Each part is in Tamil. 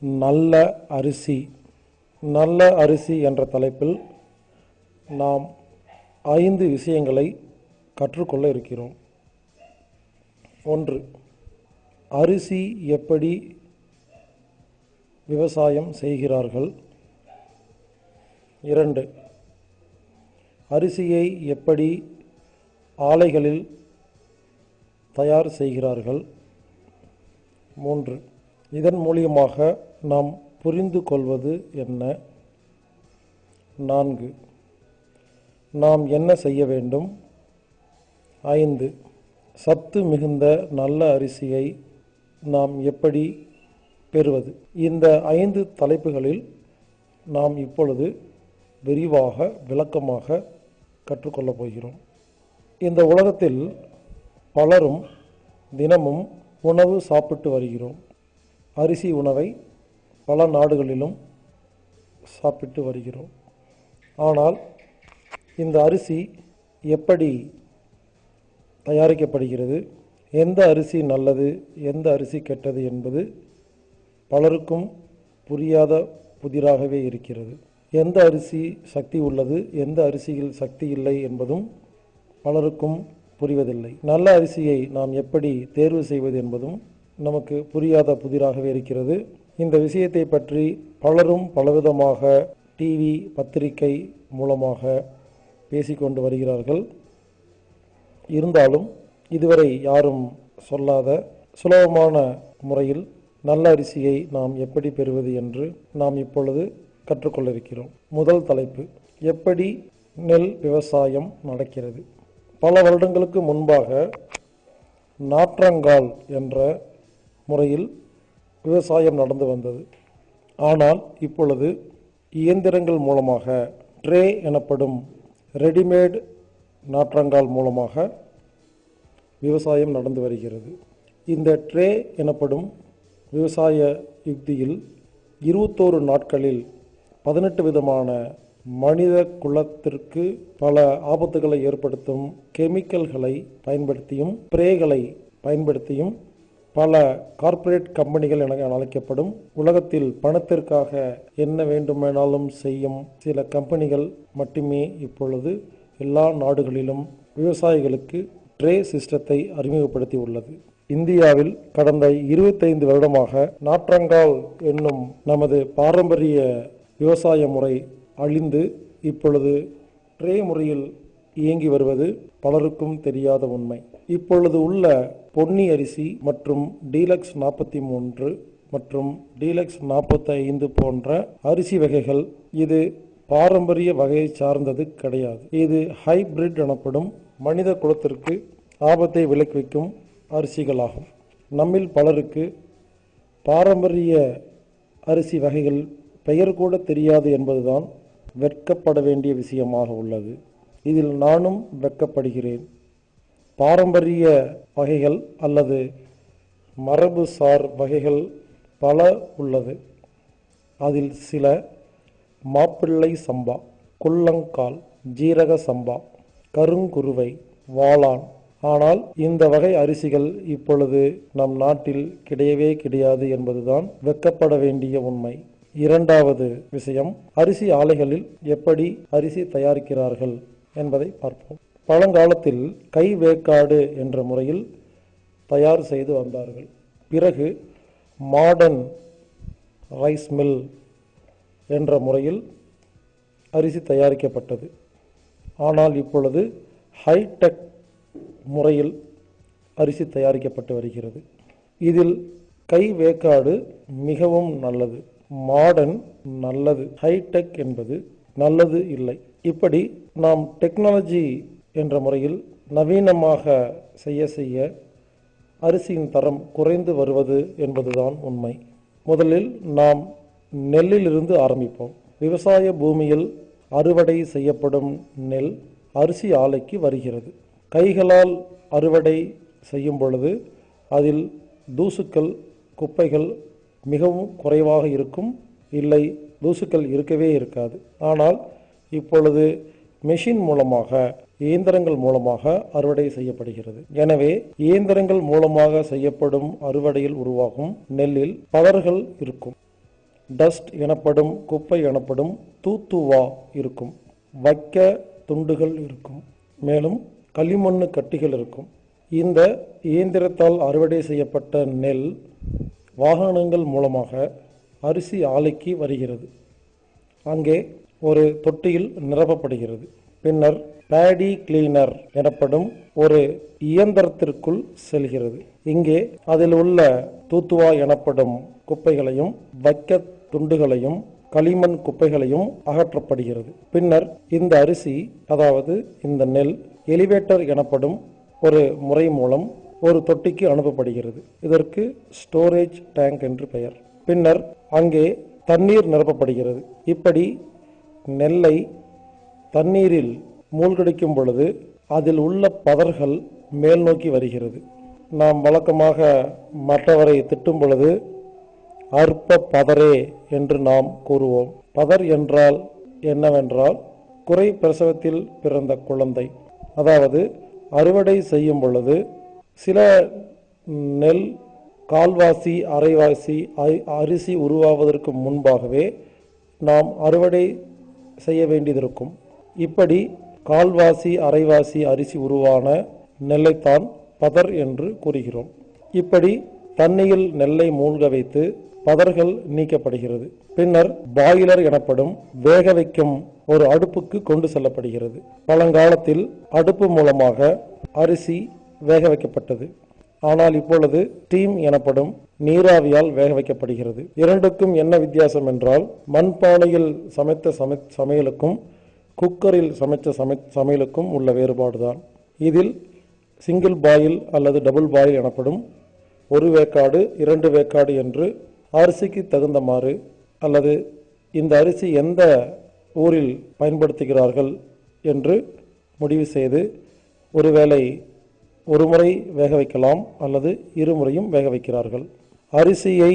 நல்ல அரிசி நல்ல அரிசி என்ற தலைப்பில் நாம் ஐந்து விஷயங்களை கற்றுக்கொள்ள இருக்கிறோம். ஒன்று அரிசி எப்படி விவசாயம் செய்கிறார்கள்? இரண்டு அரிசியை எப்படி ஆலைகளில் தயார் செய்கிறார்கள்? மூன்று இதன் மூலியமாக நாம் புரிந்து கொள்வது என்ன? நான்கு. நாம் என்ன செய்ய வேண்டும்? ஐந்து. சத்து மிகுந்த நல்ல அரிசியை நாம் எப்படி பெறுவது? இந்த ஐந்து தலைப்புகளில் நாம் இப்பொழுது விரிவாக விளக்கமாக கற்றுக்கொள்ளப் போகிறோம். இந்த உலகத்தில் பலரும் தினமும் உணவு சாப்பிட்டு வருகிறோம். அரிசி உணவை பல நாடுகளிலும் சாப்பிட்டு வருகிறோம். ஆனால் இந்த அரிசி எப்படி தயாரிக்கப்படுகிறது எந்த அரிசி நல்லது எந்த அரிசி கெட்டது என்பது பலருக்கும் புரியாத புதிராகவே இருக்கிறது. எந்த அரிசி சக்தி உள்ளது எந்த அரிசியில் சக்தி இல்லை என்பதும் பலருக்கும் புரிவதில்லை. நல்ல அரிசியை நாம் எப்படி தேர்வு செய்வது என்பதும் நமக்கு புரியாத புதிராகவே இருக்கிறது. இந்த விஷயத்தை பற்றி பலரும் பலவிதமாக டிவி பத்திரிகை மூலமாக பேசிக்கொண்டு வருகிறார்கள். இருந்தாலும் இதுவரை யாரும் சொல்லாத சுலபமான முறையில் நல்ல அரிசியை நாம் எப்படி பெறுவது என்று நாம் இப்பொழுது கற்றுக்கொள்ள இருக்கிறோம் முதல் தலைப்பு எப்படி நெல் விவசாயம் நடக்கிறது? பல வருடங்களுக்கு முன்பாக நாற்றங்கால் என்ற முறையில் விவசாயம் நடந்து வந்தது. ஆனால் இப்பொழுது இயந்திரங்கள் மூலமாக ட்ரே எனப்படும் ரெடிமேட் நாற்றங்கால் மூலமாக விவசாயம் நடந்து வருகிறது. இந்த ட்ரே எனப்படும் விவசாய யுக்தியில் இருபத்தோரு நாட்களில் பதினெட்டு விதமான மனித குலத்திற்கு பல ஆபத்துகளை ஏற்படுத்தும் கெமிக்கல்களை பயன்படுத்தியும் ஸ்ப்ரேகளை பயன்படுத்தியும் பல கார்ப்பரேட் கம்பெனிகள் என அழைக்கப்படும் உலகத்தில் பணத்திற்காக என்ன வேண்டுமானாலும் செய்யும் சில கம்பெனிகள் மட்டுமே இப்பொழுது எல்லா நாடுகளிலும் விவசாயிகளுக்கு ட்ரே சிஸ்டத்தை அறிமுகப்படுத்தி உள்ளது. இந்தியாவில் கடந்த இருபத்தைந்து வருடமாக நாற்றங்கால் என்னும் நமது பாரம்பரிய விவசாய முறை அழிந்து இப்பொழுது ட்ரே முறையில் இயங்கி வருவது பலருக்கும் தெரியாத உண்மை. இப்பொழுது உள்ள பொன்னி அரிசி மற்றும் டீலக்ஸ் நாற்பத்தி மூன்று மற்றும் டீலக்ஸ் நாற்பத்தி ஐந்து போன்ற அரிசி வகைகள் இது பாரம்பரிய வகையை சார்ந்தது கிடையாது. இது ஹைபிரிட் எனப்படும் மனித குலத்திற்கு ஆபத்தை விளைவிக்கும் அரிசிகளாகும். நம்மில் பலருக்கு பாரம்பரிய அரிசி வகைகள் பெயர் கூட தெரியாது என்பதுதான் வெட்கப்பட வேண்டிய விஷயமாக உள்ளது. இதில் நானும் வெட்கப்படுகிறேன். பாரம்பரிய வகைகள் அல்லது மரபுசார் வகைகள் பல உள்ளது. அதில் சில மாப்பிள்ளை சம்பா குள்ளங்கால் ஜீரக சம்பா கருங்குருவை வாளான். ஆனால் இந்த வகை அரிசிகள் இப்பொழுது நம் நாட்டில் கிடையவே கிடையாது என்பதுதான் வெட்கப்பட வேண்டிய உண்மை. இரண்டாவது விஷயம் அரிசி ஆலைகளில் எப்படி அரிசி தயாரிக்கிறார்கள் என்பதை பார்ப்போம். பழங்காலத்தில் கை வேக்காடு என்ற முறையில் தயார் செய்து வந்தார்கள். பிறகு மாடர்ன் ரைஸ் மில் என்ற முறையில் அரிசி தயாரிக்கப்பட்டது. ஆனால் இப்பொழுது ஹைடெக் முறையில் அரிசி தயாரிக்கப்பட்டு வருகிறது. இதில் கை வேக்காடு மிகவும் நல்லது. மாடர்ன் நல்லது. ஹைடெக் என்பது நல்லது இல்லை. இப்படி நாம் டெக்னாலஜி என்ற முறையில் நவீனமாக செய்ய செய்ய அரிசியின் தரம் குறைந்து வருவது என்பதுதான் உண்மை. முதலில் நாம் நெல்லிலிருந்து ஆரம்பிப்போம். விவசாய பூமியில் அறுவடை செய்யப்படும் நெல் அரிசி ஆலைக்கு வருகிறது. கைகளால் அறுவடை செய்யும் பொழுது அதில் தூசுக்கள் குப்பைகள் மிகவும் குறைவாக இருக்கும். இல்லை தூசுக்கள் இருக்கவே இருக்காது. ஆனால் இப்பொழுது மெஷின் மூலமாக இயந்திரங்கள் மூலமாக அறுவடை செய்யப்படுகிறது. எனவே இயந்திரங்கள் மூலமாக செய்யப்படும் அறுவடையில் உருவாகும் நெல்லில் பலர்கள் இருக்கும். டஸ்ட் எனப்படும் குப்பை எனப்படும் தூத்துவா இருக்கும். வைக்க துண்டுகள் இருக்கும். மேலும் களிமண்ணு கட்டிகள் இருக்கும். இந்த இயந்திரத்தால் அறுவடை செய்யப்பட்ட நெல் வாகனங்கள் மூலமாக அரிசி ஆலைக்கு வருகிறது. அங்கே ஒரு தொட்டியில் நிரப்பப்படுகிறது. பின்னர் பேடி கிளீனர் எனப்படும் ஒரு இயந்திரத்திற்குள் செல்கிறது. இங்கே அதில் உள்ள தூத்துவா எனப்படும் குப்பைகளையும் வைக்க துண்டுகளையும் களிமண் குப்பைகளையும் அகற்றப்படுகிறது. பின்னர் இந்த அரிசி அதாவது இந்த நெல் எலிவேட்டர் எனப்படும் ஒரு முறை மூலம் ஒரு தொட்டிக்கு அனுப்பப்படுகிறது. இதற்கு ஸ்டோரேஜ் டேங்க் என்று பெயர். பின்னர் அங்கே தண்ணீர் நிரப்பப்படுகிறது. இப்படி நெல்லை தண்ணீரில் மூழ்கடிக்கும் பொழுது அதில் உள்ள பதர்கள் மேல் நோக்கி வருகிறது. நாம் வழக்கமாக மற்றவரை திட்டும் பொழுது அற்ப பதரே என்று நாம் கூறுவோம். பதர் என்றால் என்னவென்றால் குறை பிரசவத்தில் பிறந்த குழந்தை. அதாவது அறுவடை செய்யும் பொழுது சில நெல் கால்வாசி அரைவாசி அரி- அரிசி உருவாவதற்கு முன்பாகவே நாம் அறுவடை செய்ய வேண்டியதிருக்கும். இப்படி கால்வாசி அரைவாசி அரிசி உருவான நெல்லைத்தான் பதர் என்று கூறுகிறோம். இப்படி தண்ணியில் நெல்லை மூழ்க வைத்து பதர்கள் நீக்கப்படுகிறது. பின்னர் பாயிலர் எனப்படும் வேக வைக்கும் ஒரு அடுப்புக்கு கொண்டு செல்லப்படுகிறது. பழங்காலத்தில் அடுப்பு மூலமாக அரிசி வேக வைக்கப்பட்டது. ஆனால் இப்பொழுது ஸ்டீம் எனப்படும் நீராவியால் வேக வைக்கப்படுகிறது. இரண்டுக்கும் என்ன வித்தியாசம் என்றால் மண்பானையில் சமைத்த சமை சமையலுக்கும் குக்கரில் சமைத்த சமை சமையலுக்கும் உள்ள வேறுபாடு தான் இதில் சிங்கிள் பாயில் அல்லது டபுள் பாயில் எனப்படும் ஒரு வேக்காடு இரண்டு வேக்காடு என்று அரிசிக்கு தகுந்தமாறு அல்லது இந்த அரிசி எந்த ஊரில் பயன்படுத்துகிறார்கள் என்று முடிவு செய்து ஒருவேளை ஒரு முறை வேக வைக்கலாம் அல்லது இருமுறையும் வேக வைக்கிறார்கள். அரிசியை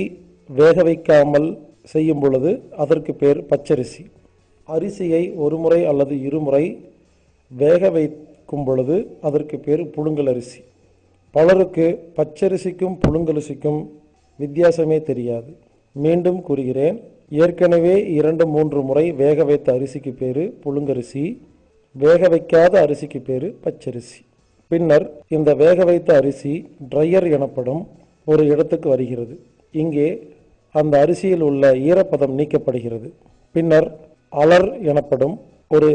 வேக வைக்காமல் செய்யும் பொழுது அதற்கு பேர் பச்சரிசி. அரிசியை ஒரு முறை அல்லது இருமுறை வேக வைக்கும் பொழுது அதற்கு பேர் புழுங்கல் அரிசி. பலருக்கு பச்சரிசிக்கும் புழுங்கலரிசிக்கும் வித்தியாசமே தெரியாது. மீண்டும் கூறுகிறேன் ஏற்கனவே இரண்டு மூன்று முறை வேக வைத்த அரிசிக்கு பேரு புழுங்கரிசி வேக வைக்காத அரிசிக்கு பேரு பச்சரிசி. பின்னர் இந்த வேக வைத்த அரிசி ட்ரையர் எனப்படும் ஒரு இடத்துக்கு வருகிறது. இங்கே அந்த அரிசியில் உள்ள ஈரப்பதம் நீக்கப்படுகிறது. பின்னர் அலர் எனப்படும் ஒரு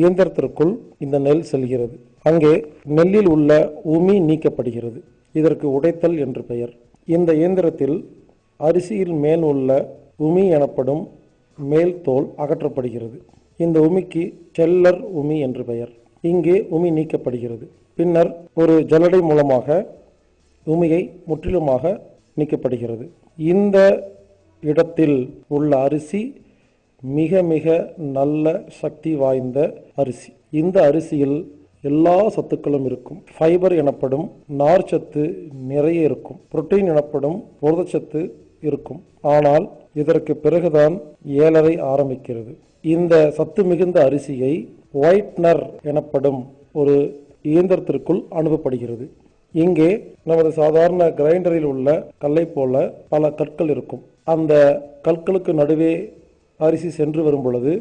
இயந்திரத்திற்குள் இந்த நெல் செல்கிறது. அங்கே நெல்லில் உள்ள உமி நீக்கப்படுகிறது. இதற்கு உடைத்தல் என்று பெயர். இந்த இயந்திரத்தில் அரிசியில் மேல் உள்ள உமி எனப்படும் மேல் தோல் அகற்றப்படுகிறது. இந்த உமிக்கு செல்லர் உமி என்று பெயர். இங்கே உமி நீக்கப்படுகிறது. பின்னர் ஒரு ஜல்லடை மூலமாக உமியை முற்றிலுமாக நீக்கப்படுகிறது. இந்த இடத்தில் உள்ள அரிசி மிக மிக நல்ல சக்தி வாய்ந்த அரிசி. இந்த அரிசியில் எல்லா சத்துக்களும் இருக்கும். ஃபைபர் எனப்படும் நார்ச்சத்து நிறைய இருக்கும். புரோட்டீன் எனப்படும் புரதச்சத்து இருக்கும். ஆனால் இதற்கு பிறகுதான் ஏழரை ஆரம்பிக்கிறது. இந்த சத்து மிகுந்த அரிசியை ஒயிட்னர் எனப்படும் ஒரு இயந்திரத்திற்குள் அனுப்பப்படுகிறது. இங்கே நமது சாதாரண கிரைண்டரில் உள்ள கல்லை போல பல கற்கள் இருக்கும். அந்த கற்களுக்கு நடுவே அரிசி சென்று வரும் பொழுது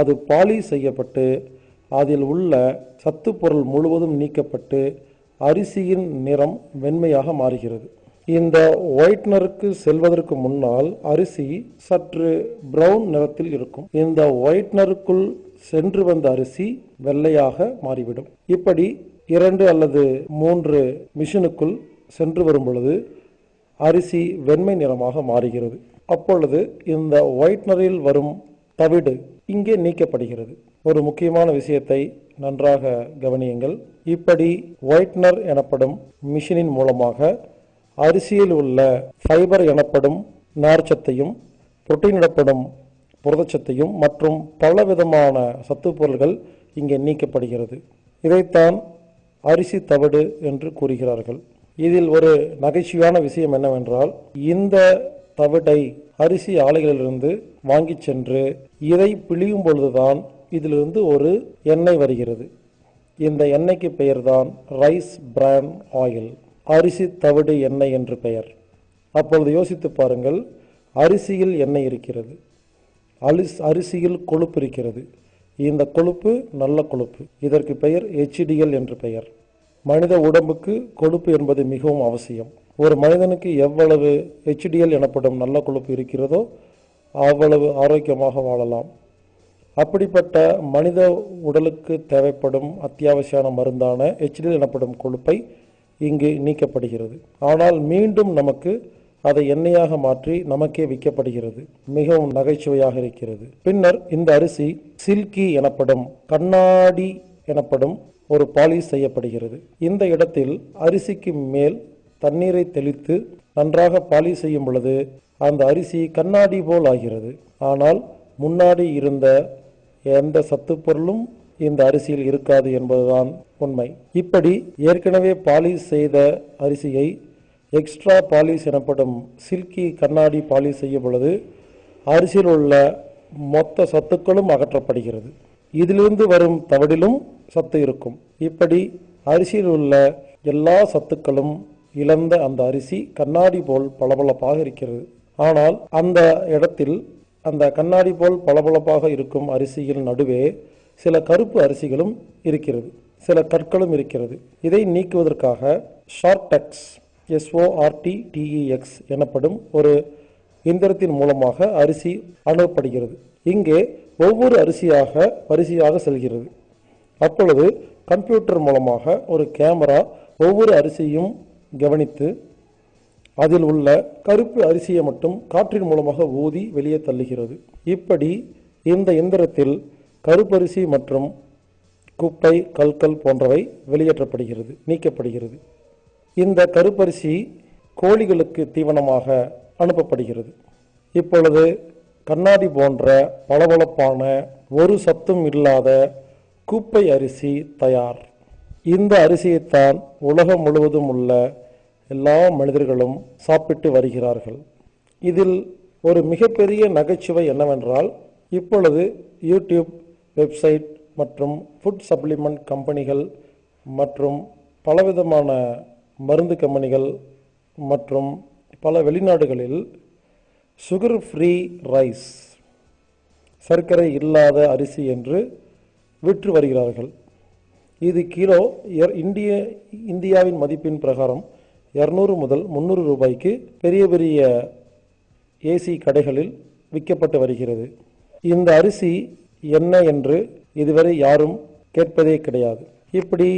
அது பாலிஷ் செய்யப்பட்டு அதில் உள்ள சத்து பொருள் முழுவதும் நீக்கப்பட்டு அரிசியின் நிறம் வெண்மையாக மாறுகிறது. இந்த ஒயிட்னருக்கு செல்வதற்கு முன்னால் அரிசி சற்று ப்ரௌன் நிறத்தில் இருக்கும். இந்த ஒயிட்னருக்குள் சென்று வந்த அரிசி வெள்ளையாக மாறிவிடும். இப்படி இரண்டு அல்லது மூன்று மிஷினுக்குள் சென்று வரும் பொழுது அரிசி வெண்மை நிறமாக மாறுகிறது. அப்பொழுது இந்த ஒயிட்னரில் வரும் தவிடு இங்கே நீக்கப்படுகிறது. ஒரு முக்கியமான விஷயத்தை நன்றாக கவனியுங்கள். இப்படி ஒயிட்னர் எனப்படும் மிஷினின் மூலமாக அரிசியில் உள்ள ஃபைபர் எனப்படும் நார்ச்சத்தையும் புரோட்டீன் எனப்படும் புரதச்சத்தையும் மற்றும் பலவிதமான விதமான பொருள்கள் இங்கே நீக்கப்படுகிறது. இதைத்தான் அரிசி தவிடு என்று கூறுகிறார்கள். இதில் ஒரு நகைச்சுவையான விஷயம் என்னவென்றால் இந்த தவிடை அரிசி ஆலைகளிலிருந்து வாங்கிச் சென்று இதை பிழியும் பொழுதுதான் இதிலிருந்து ஒரு எண்ணெய் வருகிறது. இந்த எண்ணெய்க்கு பெயர்தான் ரைஸ் பிரான் ஆயில் அரிசி தவிடு எண்ணெய் என்று பெயர். அப்பொழுது யோசித்து பாருங்கள் அரிசியில் எண்ணெய் இருக்கிறது அலிஸ் அரிசியில் கொழுப்பு இருக்கிறது. இந்த கொழுப்பு நல்ல கொழுப்பு. இதற்கு பெயர் ஹெச்டிஎல் என்று பெயர். மனித உடம்புக்கு கொழுப்பு என்பது மிகவும் அவசியம். ஒரு மனிதனுக்கு எவ்வளவு ஹெச்டிஎல் எனப்படும் நல்ல கொழுப்பு இருக்கிறதோ அவ்வளவு ஆரோக்கியமாக வாழலாம். அப்படிப்பட்ட மனித உடலுக்கு தேவைப்படும் அத்தியாவசியான மருந்தான ஹெச்டிஎல் எனப்படும் கொழுப்பை இங்கு நீக்கப்படுகிறது. ஆனால் மீண்டும் நமக்கு அதை எண்ணெயாக மாற்றி நமக்கே விற்கப்படுகிறது. மிகவும் நகைச்சுவையாக இருக்கிறது. பின்னர் இந்த அரிசி சில்கி எனப்படும் கண்ணாடி எனப்படும் ஒரு பாலிஷ் செய்யப்படுகிறது. இந்த இடத்தில் அரிசிக்கு மேல் தண்ணீரை தெளித்து நன்றாக பாலிஷ் செய்யும் பொழுது அந்த அரிசி கண்ணாடி போல் ஆகிறது. ஆனால் முன்னாடி இருந்த எந்த சத்து பொருளும் இந்த அரிசியில் இருக்காது என்பதுதான் உண்மை. இப்படி ஏற்கனவே பாலிஷ் செய்த அரிசியை எக்ஸ்ட்ரா பாலிஷ் எனப்படும் சில்கி கண்ணாடி பாலிஷ் செய்யும் பொழுது அரிசியில் உள்ள மொத்த சத்துக்களும் அகற்றப்படுகிறது. இதிலிருந்து வரும் தவடிலும் சத்து இருக்கும். இப்படி அரிசியில் உள்ள எல்லா சத்துக்களும் இழந்த அந்த அரிசி கண்ணாடி போல் பளபளப்பாக இருக்கிறது. ஆனால் அந்த இடத்தில் அந்த கண்ணாடி போல் பளபளப்பாக இருக்கும் அரிசியின் நடுவே சில கருப்பு அரிசிகளும் இருக்கிறது. சில கற்களும் இருக்கிறது. இதை நீக்குவதற்காக ஷார்டெக்ஸ் எஸ்ஓஆர்டி டிஇஎக்ஸ் எனப்படும் ஒரு இயந்திரத்தின் மூலமாக அரிசி அணுகப்படுகிறது. இங்கே ஒவ்வொரு அரிசியாக வரிசையாக செல்கிறது. அப்பொழுது கம்ப்யூட்டர் மூலமாக ஒரு கேமரா ஒவ்வொரு அரிசியும் கவனித்து அதில் உள்ள கருப்பு அரிசியை மட்டும் காற்றின் மூலமாக ஊதி வெளியே தள்ளுகிறது. இப்படி இந்த எந்திரத்தில் கருப்பரிசி மற்றும் குப்பை கல்கல் போன்றவை வெளியேற்றப்படுகிறது நீக்கப்படுகிறது. இந்த கருப்பரிசி கோழிகளுக்கு தீவனமாக அனுப்பப்படுகிறது. இப்பொழுது கண்ணாடி போன்ற பளபளப்பான ஒரு சத்தும் இல்லாத குப்பை அரிசி தயார். இந்த அரிசியைத்தான் உலகம் முழுவதும் உள்ள எல்லா மனிதர்களும் சாப்பிட்டு வருகிறார்கள். இதில் ஒரு மிகப்பெரிய நகைச்சுவை என்னவென்றால் இப்பொழுது யூடியூப் வெப்சைட் மற்றும் ஃபுட் சப்ளிமெண்ட் கம்பெனிகள் மற்றும் பலவிதமான மருந்து கம்பெனிகள் மற்றும் பல வெளிநாடுகளில் சுகர் ஃப்ரீ ரைஸ் சர்க்கரை இல்லாத அரிசி என்று விற்று வருகிறார்கள். இது கிலோ இந்திய இந்தியாவின் மதிப்பின் பிரகாரம் இரநூறு முதல் முந்நூறு ரூபாய்க்கு பெரிய பெரிய ஏசி கடைகளில் விற்கப்பட்டு வருகிறது. இந்த அரிசி என்ன என்று இதுவரை யாரும் கேட்பதே கிடையாது. இப்படி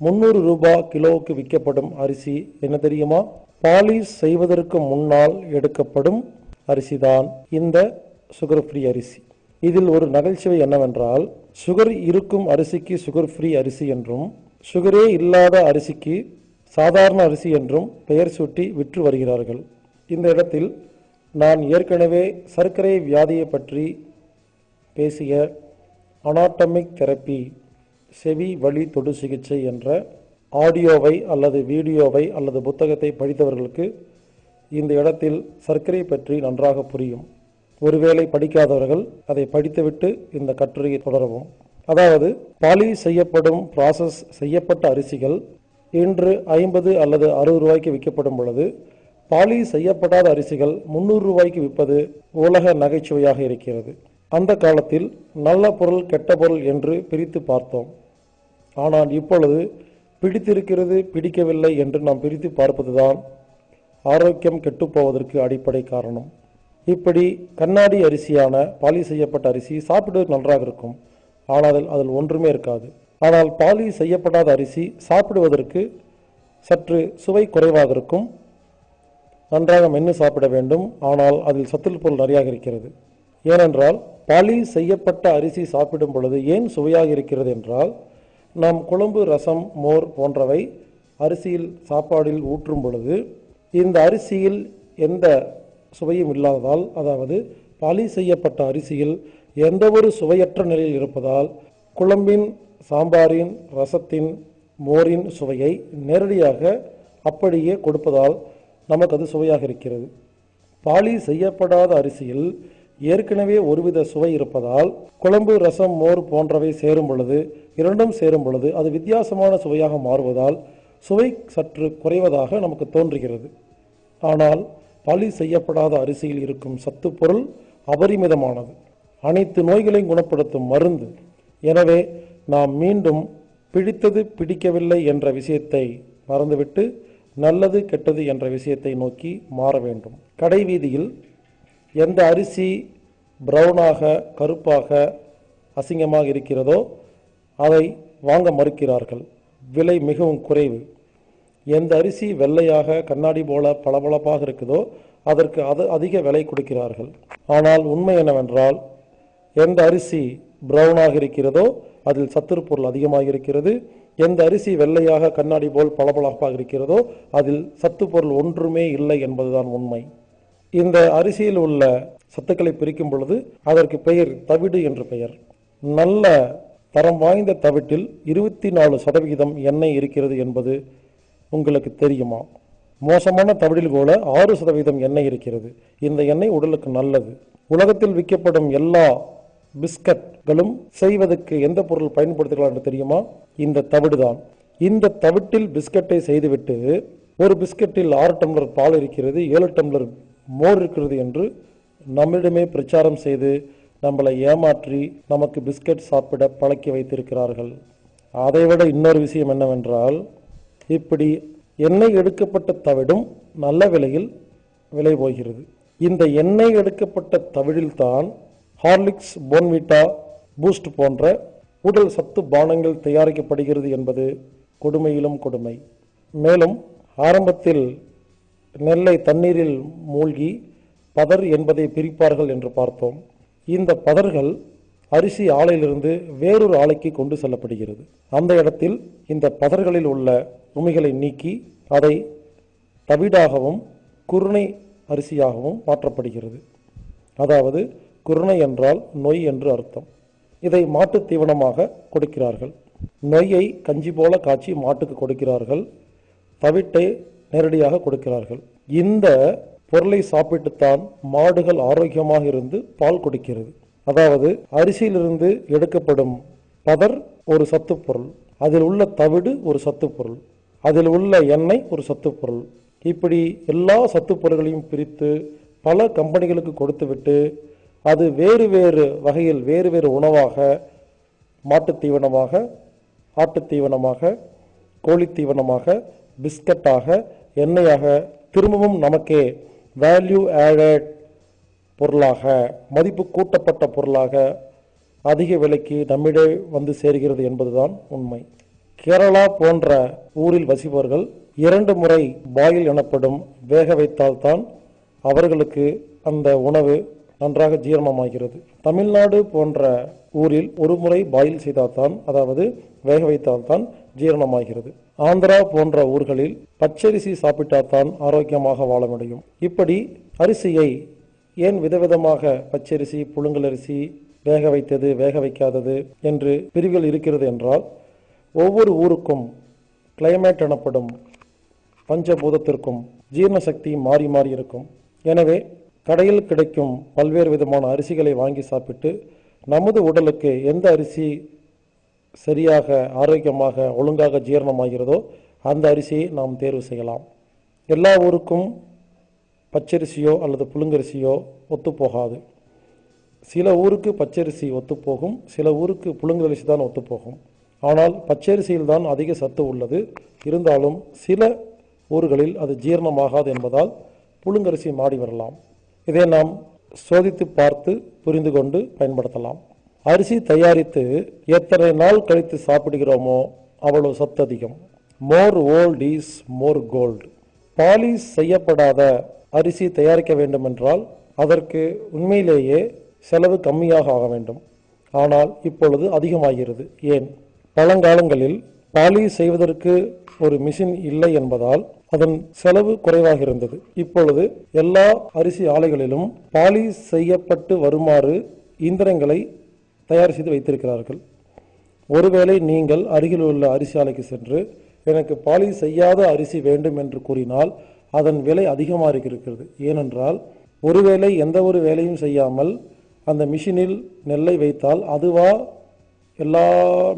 முந்நூறு ரூபாய் கிலோவுக்கு விற்கப்படும் அரிசி என்ன தெரியுமா? பாலிஷ் செய்வதற்கு முன்னால் எடுக்கப்படும் அரிசி தான் இந்த சுகர் ஃப்ரீ அரிசி. இதில் ஒரு நகைச்சுவை என்னவென்றால் சுகர் இருக்கும் அரிசிக்கு சுகர் ஃப்ரீ அரிசி என்றும் சுகரே இல்லாத அரிசிக்கு சாதாரண அரிசி என்றும் பெயர் சூட்டி விற்று வருகிறார்கள். இந்த இடத்தில் நான் ஏற்கனவே சர்க்கரை வியாதியை பற்றி பேசிய அனாட்டமிக் தெரப்பி செவி வழி தொடு சிகிச்சை என்ற ஆடியோவை அல்லது வீடியோவை அல்லது புத்தகத்தை படித்தவர்களுக்கு இந்த இடத்தில் சர்க்கரை பற்றி நன்றாக புரியும். ஒருவேளை படிக்காதவர்கள் அதை படித்துவிட்டு இந்த கட்டுரையை தொடரவும். அதாவது பாலி செய்யப்படும் ப்ராசஸ் செய்யப்பட்ட அரிசிகள் இன்று ஐம்பது அல்லது அறுபது ரூபாய்க்கு விற்கப்படும் பொழுது பாலி செய்யப்படாத அரிசிகள் முந்நூறு ரூபாய்க்கு விற்பது உலக நகைச்சுவையாக இருக்கிறது. அந்த காலத்தில் நல்ல பொருள் கெட்ட பொருள் என்று பிரித்து பார்த்தோம். ஆனால் இப்பொழுது பிடித்திருக்கிறது பிடிக்கவில்லை என்று நாம் பிரித்து பார்ப்பதுதான் ஆரோக்கியம் கெட்டுப்போவதற்கு அடிப்படை காரணம். இப்படி கண்ணாடி அரிசியான பாலி செய்யப்பட்ட அரிசி சாப்பிடுவது நன்றாக இருக்கும். ஆனால் அதில் அதில் ஒன்றுமே இருக்காது. ஆனால் பாலி செய்யப்படாத அரிசி சாப்பிடுவதற்கு சற்று சுவை குறைவாக இருக்கும். நன்றாக மென்று சாப்பிட வேண்டும். ஆனால் அதில் சத்துள் பொருள் நிறையாக இருக்கிறது. ஏனென்றால் பாலி செய்யப்பட்ட அரிசி சாப்பிடும் பொழுது ஏன் சுவையாக இருக்கிறது என்றால் நாம் குழம்பு ரசம் மோர் போன்றவை அரிசியில் சாப்பாடில் ஊற்றும் பொழுது இந்த அரிசியில் எந்த சுவையும் இல்லாததால் அதாவது பாலி செய்யப்பட்ட அரிசியில் எந்த ஒரு சுவையற்ற நிலையில் இருப்பதால் குழம்பின் சாம்பாரின் ரசத்தின் மோரின் சுவையை நேரடியாக அப்படியே கொடுப்பதால் நமக்கு அது சுவையாக இருக்கிறது. பாலி செய்யப்படாத அரிசியில் ஏற்கனவே ஒருவித சுவை இருப்பதால் குழம்பு ரசம் மோர் போன்றவை சேரும் பொழுது இரண்டும் சேரும் பொழுது அது வித்தியாசமான சுவையாக மாறுவதால் சுவை சற்று குறைவதாக நமக்கு தோன்றுகிறது. ஆனால் பாலி செய்யப்படாத அரிசியில் இருக்கும் சத்து பொருள் அபரிமிதமானது. அனைத்து நோய்களையும் குணப்படுத்தும் மருந்து. எனவே நாம் மீண்டும் பிடித்தது பிடிக்கவில்லை என்ற விஷயத்தை மறந்துவிட்டு நல்லது கெட்டது என்ற விஷயத்தை நோக்கி மாற வேண்டும். கடை வீதியில் எந்த அரிசி ப்ரௌனாக கருப்பாக அசிங்கமாக இருக்கிறதோ அதை வாங்க மறுக்கிறார்கள். விலை மிகவும் குறைவு. எந்த அரிசி வெள்ளையாக கண்ணாடி போல பளபளப்பாக இருக்குதோ அதற்கு அது அதிக விலை கொடுக்கிறார்கள். ஆனால் உண்மை என்னவென்றால் எந்த அரிசி ப்ரௌனாக இருக்கிறதோ அதில் சத்துரு பொருள் அதிகமாக இருக்கிறது எந்த அரிசி வெள்ளையாக கண்ணாடி போல் பளபளப்பாக இருக்கிறதோ அதில் சத்து பொருள் ஒன்றுமே இல்லை என்பதுதான் உண்மை. இந்த அரிசியில் உள்ள சத்துக்களை பிரிக்கும் பொழுது அதற்கு பெயர் தவிடு என்று பெயர். நல்ல தரம் வாய்ந்த தவிட்டில் இருபத்தி நாலு சதவிகிதம் எண்ணெய் இருக்கிறது என்பது உங்களுக்கு தெரியுமா? மோசமான தவிடில் கூட ஆறு சதவீதம் எண்ணெய் இருக்கிறது. இந்த எண்ணெய் உடலுக்கு நல்லது. உலகத்தில் விற்கப்படும் எல்லா பிஸ்கட்களும் செய்வதற்கு எந்த பொருள் பயன்படுத்துகிறார் என்று தெரியுமா? இந்த தவிடுதான். இந்த தவிட்டில் பிஸ்கட்டை செய்துவிட்டு ஒரு பிஸ்கட்டில் ஆறு டம்ளர் பால் இருக்கிறது ஏழு டம்ளர் மோர் இருக்கிறது என்று நம்மிடமே பிரச்சாரம் செய்து நம்மளை ஏமாற்றி நமக்கு பிஸ்கட் சாப்பிட பழக்கி வைத்திருக்கிறார்கள். அதைவிட இன்னொரு விஷயம் என்னவென்றால் இப்படி எண்ணெய் எடுக்கப்பட்ட தவிடும் நல்ல விலையில் விலை போகிறது. இந்த எண்ணெய் எடுக்கப்பட்ட தவிழில்தான் ஹார்லிக்ஸ் போன்விட்டா பூஸ்ட் போன்ற உடல் சத்து பானங்கள் தயாரிக்கப்படுகிறது என்பது கொடுமையிலும் கொடுமை. மேலும் ஆரம்பத்தில் நெல்லை தண்ணீரில் மூழ்கி பதர் என்பதை பிரிப்பார்கள் என்று பார்த்தோம். இந்த பதர்கள் அரிசி ஆலையிலிருந்து வேறொரு ஆலைக்கு கொண்டு செல்லப்படுகிறது. அந்த இடத்தில் இந்த பதர்களில் உள்ள உமிகளை நீக்கி அதை தவிடாகவும் குருணை அரிசியாகவும் மாற்றப்படுகிறது. அதாவது குருணை என்றால் நொய் என்று அர்த்தம். இதை மாட்டுத் தீவனமாக கொடுக்கிறார்கள். நொய்யை கஞ்சி போல காய்ச்சி மாட்டுக்கு கொடுக்கிறார்கள். தவிட்டை நேரடியாக கொடுக்கிறார்கள். இந்த பொருளை சாப்பிட்டுத்தான் மாடுகள் ஆரோக்கியமாக இருந்து பால் கொடுக்கிறது. அதாவது அரிசியிலிருந்து எடுக்கப்படும் பதர் ஒரு சத்து பொருள் அதில் உள்ள தவிடு ஒரு சத்து பொருள் அதில் உள்ள எண்ணெய் ஒரு சத்து பொருள். இப்படி எல்லா சத்து பொருள்களையும் பிரித்து பல கம்பெனிகளுக்கு கொடுத்துவிட்டு அது வேறு வேறு வகையில் வேறு வேறு உணவாக மாட்டுத் தீவனமாக ஆட்டுத் தீவனமாக கோழித் தீவனமாக பிஸ்கட்டாக எண்ணெயாக திரும்பவும் நமக்கே வேல்யூ ஆடட் பொருளாக மதிப்பு கூட்டப்பட்ட பொருளாக அதிக விலைக்கு நம்மிடே வந்து சேர்கிறது என்பதுதான் உண்மை. கேரளா போன்ற ஊரில் வசிப்பவர்கள் இரண்டு முறை பாயில் எனப்படும் வேக வைத்தால்தான் அவர்களுக்கு அந்த உணவு நன்றாக ஜீரணமாகிறது. தமிழ்நாடு போன்ற ஊரில் ஒரு முறை பாயில் செய்தால்தான் அதாவது வேக வைத்தால்தான் ஜீரணமாகிறது. ஆந்திரா போன்ற ஊர்களில் பச்சரிசி சாப்பிட்டால்தான் ஆரோக்கியமாக வாழ முடியும். இப்படி அரிசியை ஏன் விதவிதமாக பச்சரிசி புழுங்கலரிசி வேக வைத்தது வேக வைக்காதது என்று பிரிவுகள் இருக்கிறது என்றால் ஒவ்வொரு ஊருக்கும் கிளைமேட் எனப்படும் பஞ்சபூதத்திற்கும் ஜீரண சக்தி மாறி மாறி இருக்கும். எனவே கடையில் கிடைக்கும் பல்வேறு விதமான அரிசிகளை வாங்கி சாப்பிட்டு நமது உடலுக்கு எந்த அரிசி சரியாக ஆரோக்கியமாக ஒழுங்காக ஜீரணமாகிறதோ அந்த அரிசியை நாம் தேர்வு செய்யலாம். எல்லா ஊருக்கும் பச்சரிசியோ அல்லது புழுங்கரிசியோ ஒத்துப்போகாது. சில ஊருக்கு பச்சரிசி ஒத்துப்போகும் சில ஊருக்கு புழுங்கரிசி தான் ஒத்துப்போகும். ஆனால் பச்சரிசியில் தான் அதிக சத்து உள்ளது. இருந்தாலும் சில ஊர்களில் அது ஜீரணமாகாது என்பதால் புழுங்கரிசி மாடி வரலாம். இதை நாம் சோதித்து பார்த்து புரிந்து கொண்டு பயன்படுத்தலாம். அரிசி தயாரித்து எத்தனை நாள் கழித்து சாப்பிடுகிறோமோ அவ்வளவு சத்து அதிகம். More old is more gold polish செய்யப்படாத அரிசி தயாரிக்க வேண்டுமென்றால் அதற்கு உண்மையிலேயே செலவு கம்மியாக ஆக வேண்டும். ஆனால் இப்பொழுது அதிகமாகிறது. ஏன்? பழங்காலங்களில் பாலிஷ் செய்வதற்கு ஒரு மிஷின் இல்லை என்பதால் அதன் செலவு குறைவாக இருந்தது இப்பொழுது எல்லா அரிசி ஆலைகளிலும் பாலிஷ் செய்யப்பட்டு வருமாறு இயந்திரங்களை தயார் செய்து வைத்திருக்கிறார்கள். ஒருவேளை நீங்கள் அருகில் உள்ள அரிசி ஆலைக்கு சென்று எனக்கு பாலிஷ் செய்யாத அரிசி வேண்டும் என்று கூறினால் அதன் விலை அதிகமாக இருக்கிறது. ஏனென்றால் ஒருவேளை எந்த ஒரு வேலையும் செய்யாமல் அந்த மிஷினில் நெல்லை வைத்தால் அதுவா எல்லா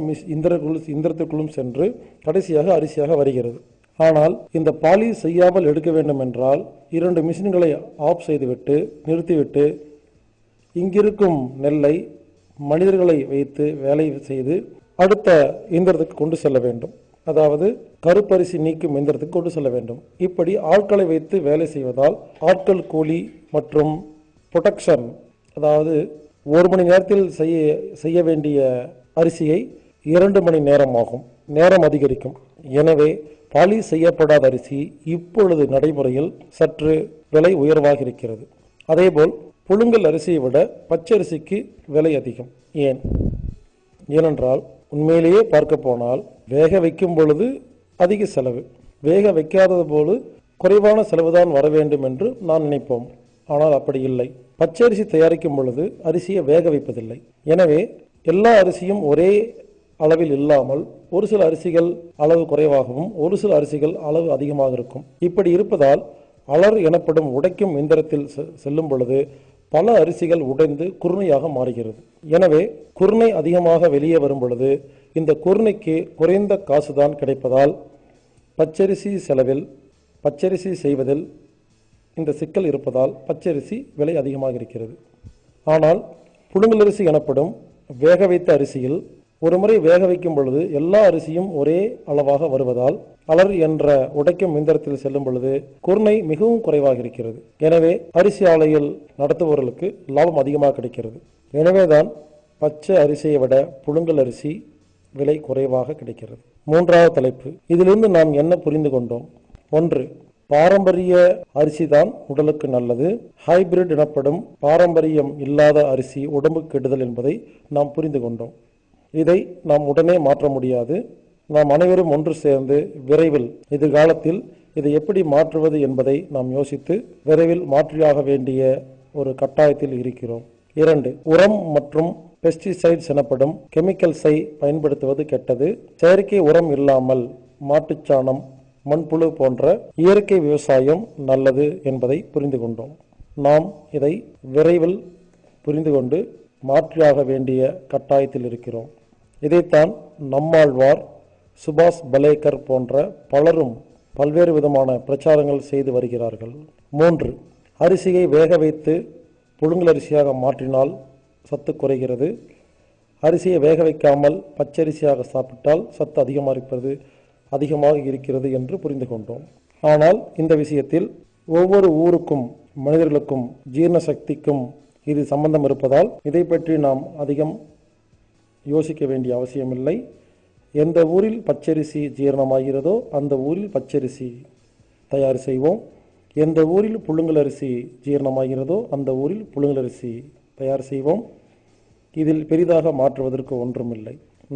மிஸ் இந்திரக்குள் இந்திரத்துக்குள்ளும் சென்று கடைசியாக அரிசியாக வருகிறது. ஆனால் இந்த பாலிஷ் செய்யாமல் எடுக்க வேண்டும் என்றால் இரண்டு மிஷின்களை ஆஃப் செய்துவிட்டு நிறுத்திவிட்டு இங்கிருக்கும் நெல்லை மனிதர்களை வைத்து வேலை செய்து அடுத்த இயந்திரத்துக்கு கொண்டு செல்ல வேண்டும். அதாவது கருப்பரிசி நீக்கும் இயந்திரத்துக்கு கொண்டு செல்ல வேண்டும். இப்படி ஆட்களை வைத்து வேலை செய்வதால் ஆட்கள் கூலி மற்றும் ப்ரொடக்ஷன் அதாவது ஒரு மணி நேரத்தில் செய்ய செய்ய வேண்டிய அரிசியை இரண்டு மணி நேரம் ஆகும் நேரம் அதிகரிக்கும். எனவே பாலிஷ் செய்யப்படாத அரிசி இப்பொழுது நடைமுறையில் சற்று விலை உயர்வாக இருக்கிறது அதேபோல் புழுங்கல் அரிசியை விட பச்சரிசிக்கு விலை அதிகம். ஏன்? ஏனென்றால் உண்மையிலேயே பார்க்க போனால் வேக வைக்கும் பொழுது அதிக செலவு. வேக வைக்காதது போது குறைவான செலவுதான் வர வேண்டும் என்று நான் நினைப்போம். ஆனால் அப்படி இல்லை. பச்சரிசி தயாரிக்கும் பொழுது அரிசியை வேக வைப்பதில்லை. எனவே எல்லா அரிசியும் ஒரே அளவில் இல்லாமல் ஒரு சில அரிசிகள் அளவு குறைவாகவும் ஒரு சில அரிசிகள் அளவு அதிகமாக இருக்கும். இப்படி இருப்பதால் அலர் எனப்படும் உடைக்கும் இயந்திரத்தில் செல்லும் பொழுது பல அரிசிகள் உடைந்து குருணையாக மாறுகிறது. எனவே குருணை அதிகமாக வெளியே வரும் பொழுது இந்த குருணைக்கு குறைந்த காசுதான் கிடைப்பதால் பச்சரிசி செலவில் பச்சரிசி செய்வதில் இந்த சிக்கல் இருப்பதால் பச்சரிசி விலை அதிகமாக இருக்கிறது. ஆனால் புழுங்கலரிசி எனப்படும் வேக வைத்த அரிசியில் ஒரு முறை வேக வைக்கும் பொழுது எல்லா அரிசியும் ஒரே அளவாக வருவதால் அலர் என்ற உடைக்கும் இயந்திரத்தில் செல்லும் பொழுது குருணை மிகவும் குறைவாக இருக்கிறது. எனவே அரிசி ஆலையில் நடத்துபவர்களுக்கு லாபம் அதிகமாக கிடைக்கிறது. எனவேதான் பச்சை அரிசியை விட புழுங்கல் அரிசி விலை குறைவாக கிடைக்கிறது. மூன்றாவது தலைப்பு. இதிலிருந்து நாம் என்ன புரிந்து கொண்டோம்? ஒன்று பாரம்பரிய அரிசி தான் உடலுக்கு நல்லது. ஹைபிரிட் எனப்படும் பாரம்பரியம் இல்லாத அரிசி உடம்பு கெடுதல் என்பதை நாம் புரிந்து கொண்டோம். இதை நாம் உடனே மாற்ற முடியாது. நாம் அனைவரும் ஒன்று சேர்ந்து விரைவில் எதிர்காலத்தில் இதை எப்படி மாற்றுவது என்பதை நாம் யோசித்து விரைவில் மாற்றியாக வேண்டிய ஒரு கட்டாயத்தில் இருக்கிறோம். இரண்டு உரம் மற்றும் பெஸ்டிசைட்ஸ் எனப்படும் கெமிக்கல்ஸை பயன்படுத்துவது கெட்டது. செயற்கை உரம் இல்லாமல் மாட்டுச்சாணம் மண்புழு போன்ற இயற்கை விவசாயம் நல்லது என்பதை புரிந்து கொண்டோம். நாம் இதை விரைவில் புரிந்து கொண்டு மாற்றியாக வேண்டிய கட்டாயத்தில் இருக்கிறோம். இதைத்தான் நம்மாழ்வார் சுபாஷ் பலேக்கர் போன்ற பலரும் பல்வேறு விதமான பிரச்சாரங்கள் செய்து வருகிறார்கள். மூன்று அரிசியை வேக வைத்து புழுங்கலரிசியாக மாற்றினால் சத்து குறைகிறது. அரிசியை வேக வைக்காமல் பச்சரிசியாக சாப்பிட்டால் சத்து அதிகமாக இருப்பது அதிகமாக இருக்கிறது என்று புரிந்து கொண்டோம். ஆனால் இந்த விஷயத்தில் ஒவ்வொரு ஊருக்கும் மனிதர்களுக்கும் ஜீரண சக்திக்கும் இது சம்பந்தம் இருப்பதால் இதை பற்றி நாம் அதிகம் யோசிக்க வேண்டிய அவசியமில்லை. எந்த ஊரில் பச்சரிசி ஜீரணமாகிறதோ அந்த ஊரில் பச்சரிசி தயார் செய்வோம். எந்த ஊரில் புழுங்கல் அரிசி ஜீரணமாகிறதோ அந்த ஊரில் புழுங்கல் அரிசி தயார் செய்வோம். இதில் பெரிதாக மாற்றுவதற்கு ஒன்றுமில்லை.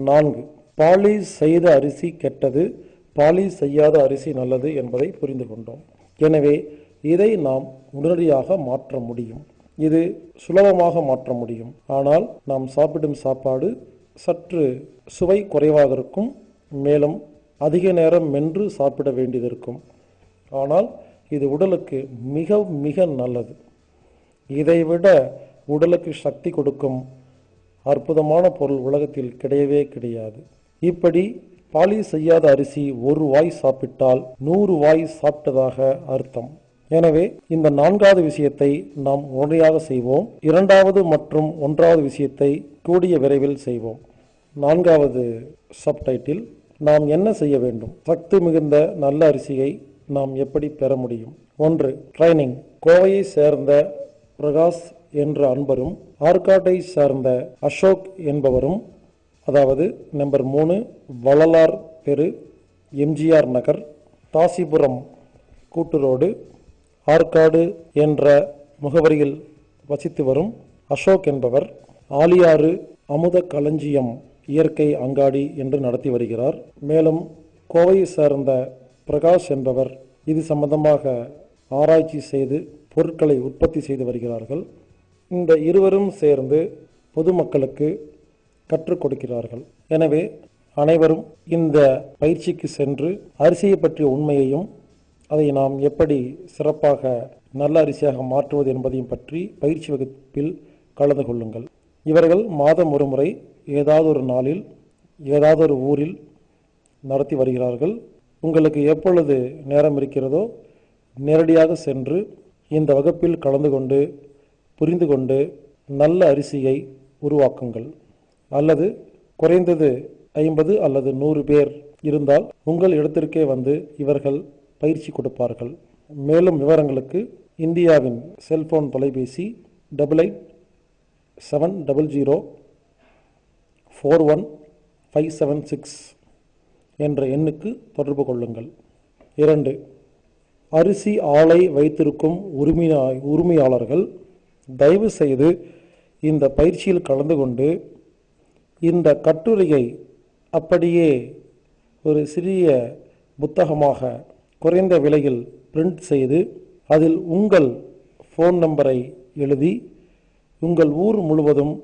நான்கு. பாலிஷ் செய்த அரிசி கெட்டது பாலிஷ் செய்யாத அரிசி நல்லது என்பதை புரிந்து கொண்டோம். எனவே இதை நாம் உடனடியாக மாற்ற முடியும். இது சுலபமாக மாற்ற முடியும். ஆனால் நாம் சாப்பிடும் சாப்பாடு சற்று சுவை குறைவாக இருக்கும். மேலும் அதிக நேரம் மென்று சாப்பிட வேண்டியதிருக்கும். ஆனால் இது உடலுக்கு மிக மிக நல்லது. இதைவிட உடலுக்கு சக்தி கொடுக்கும் அற்புதமான பொருள் உலகத்தில் கிடையவே கிடையாது. இப்படி பாலி செய்யாத அரிசி ஒரு வாய் சாப்பிட்டால் நூறு வாய் சாப்பிட்டதாக அர்த்தம். எனவே இந்த நான்காவது விஷயத்தை நாம் உடனடியாக செய்வோம். இரண்டாவது மற்றும் ஒன்றாவது விஷயத்தை கூடிய விரைவில் செய்வோம். நான்காவது சப்டைட்டில் நாம் என்ன செய்ய வேண்டும்? சக்தி மிகுந்த நல்ல அரிசியை நாம் எப்படி பெற முடியும்? ஒன்று ட்ரைனிங். கோவையை சேர்ந்த பிரகாஷ் என்ற அன்பரும் ஆற்காட்டை சார்ந்த அசோக் என்பவரும் அதாவது நம்பர் மூணு வள்ளலார் தெரு எம்ஜிஆர் நகர் தாசிபுரம் கூட்டுரோடு ஆற்காடு என்ற முகவரியில் வசித்து வரும் அசோக் என்பவர் ஆலியாறு அமுத களஞ்சியம் இயற்கை அங்காடி என்று நடத்தி வருகிறார். மேலும் கோவையை சேர்ந்த பிரகாஷ் என்பவர் இது சம்பந்தமாக ஆராய்ச்சி செய்து பொருட்களை உற்பத்தி செய்து வருகிறார்கள். இந்த இருவரும் சேர்ந்து பொதுமக்களுக்கு கற்றுக் கொடுக்கிறார்கள். எனவே அனைவரும் இந்த பயிற்சிக்கு சென்று அரிசியை பற்றிய உண்மையையும் அதை நாம் எப்படி சிறப்பாக நல்ல அரிசியாக மாற்றுவது என்பதையும் பற்றி பயிற்சி வகுப்பில் கலந்து கொள்ளுங்கள். இவர்கள் மாதம் ஒரு முறை ஏதாவது ஒரு நாளில் ஏதாவது ஒரு ஊரில் நடத்தி வருகிறார்கள். உங்களுக்கு எப்பொழுது நேரம் இருக்கிறதோ நேரடியாக சென்று இந்த வகுப்பில் கலந்து கொண்டு புரிந்து கொண்டு நல்ல அரிசியை உருவாக்குங்கள். அல்லது குறைந்தது ஐம்பது அல்லது நூறு பேர் இருந்தால் உங்கள் இடத்திற்கே வந்து இவர்கள் பயிற்சி கொடுப்பார்கள். மேலும் விவரங்களுக்கு இந்தியாவின் செல்போன் தொலைபேசி double eight seven double zero four one five seven six என்ற எண்ணுக்கு தொடர்பு கொள்ளுங்கள். இரண்டு அரிசி ஆலை வைத்திருக்கும் உரிமையா உரிமையாளர்கள் தயவு செய்து இந்த பயிற்சியில் கலந்து கொண்டு இந்த கட்டுரையை அப்படியே ஒரு சிறிய புத்தகமாக குறைந்த விலையில் பிரிண்ட் செய்து அதில் உங்கள் ஃபோன் நம்பரை எழுதி உங்கள் ஊர் முழுவதும்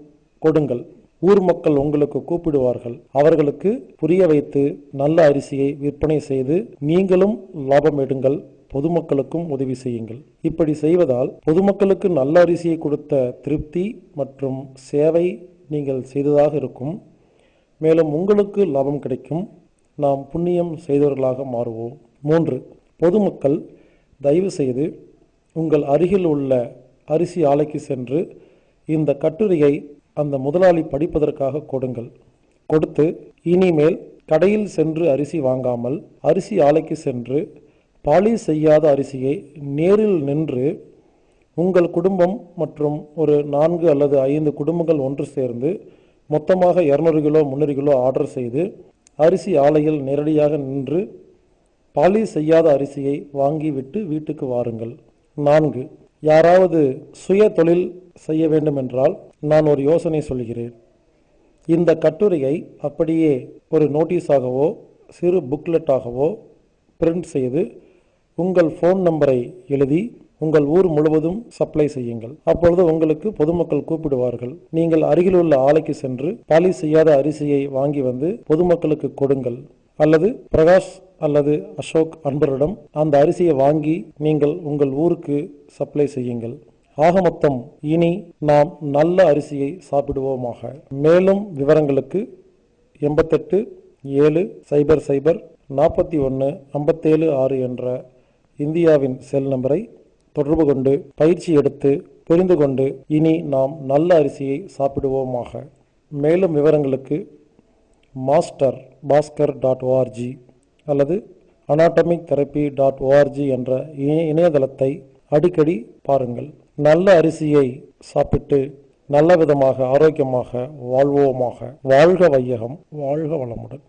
கொடுங்கள். ஊர் மக்கள் உங்களுக்கு கூப்பிடுவார்கள். அவர்களுக்கு புரிய வைத்து நல்ல அரிசியை விற்பனை செய்து நீங்களும் லாபம் எடுங்கள். பொதுமக்களுக்கும் உதவி செய்யுங்கள். இப்படி செய்வதால் பொதுமக்களுக்கு நல்ல அரிசியை கொடுத்த திருப்தி மற்றும் சேவை நீங்கள் செய்ததாக இருக்கும். மேலும் உங்களுக்கு லாபம் கிடைக்கும். நாம் புண்ணியம் செய்தவர்களாக மாறுவோம். மூன்று பொதுமக்கள் தயவு செய்து உங்கள் அருகில் உள்ள அரிசி ஆலைக்கு சென்று இந்த கட்டுரையை அந்த முதலாளி படிப்பதற்காக கொடுங்கள். கொடுத்து இனிமேல் கடையில் சென்று அரிசி வாங்காமல் அரிசி ஆலைக்கு சென்று பாலி செய்யாத அரிசியை நேரில் நின்று உங்கள் குடும்பம் மற்றும் ஒரு நான்கு அல்லது ஐந்து குடும்பங்கள் ஒன்று சேர்ந்து மொத்தமாக இரநூறு கிலோ முந்நூறு கிலோ ஆர்டர் செய்து அரிசி ஆலையில் நேரடியாக நின்று பாலிஷ் செய்யாத அரிசியை வாங்கிவிட்டு வீட்டுக்கு வாருங்கள். நான்கு யாராவது சுய தொழில் செய்ய வேண்டும் என்றால் நான் ஒரு யோசனை சொல்கிறேன். இந்த கட்டுரையை அப்படியே ஒரு நோட்டீஸாகவோ சிறு புக்லெட்டாகவோ பிரிண்ட் செய்து உங்கள் ஃபோன் நம்பரை எழுதி உங்கள் ஊர் முழுவதும் சப்ளை செய்யுங்கள். அப்பொழுது உங்களுக்கு பொதுமக்கள் கூப்பிடுவார்கள். நீங்கள் அருகிலுள்ள ஆலைக்கு சென்று பாலிஷ் செய்யாத அரிசியை வாங்கி வந்து பொதுமக்களுக்கு கொடுங்கள். அல்லது பிரகாஷ் அல்லது அசோக் அன்பரிடம் அந்த அரிசியை வாங்கி நீங்கள் உங்கள் ஊருக்கு சப்ளை செய்யுங்கள். ஆக மொத்தம் இனி நாம் நல்ல அரிசியை சாப்பிடுவோமாக. மேலும் விவரங்களுக்கு எண்பத்தெட்டு ஏழு சைபர் சைபர் நாற்பத்தி ஒன்று ஐம்பத்தேழு ஆறு என்ற இந்தியாவின் செல் நம்பரை தொடர்பு கொண்டு பயிற்சி எடுத்து புரிந்து கொண்டு இனி நாம் நல்ல அரிசியை சாப்பிடுவோமாக. மேலும் விவரங்களுக்கு மாஸ்டர் பாஸ்கர் டாட் ஓஆர்ஜி அல்லது அனாட்டமிக் தெரப்பி டாட் ஓஆர்ஜி என்ற இணைய இணையதளத்தை அடிக்கடி பாருங்கள். நல்ல அரிசியை சாப்பிட்டு நல்ல விதமாக ஆரோக்கியமாக வாழ்வோமாக. வாழ்க வையகம் வாழ்க வளமுடன்.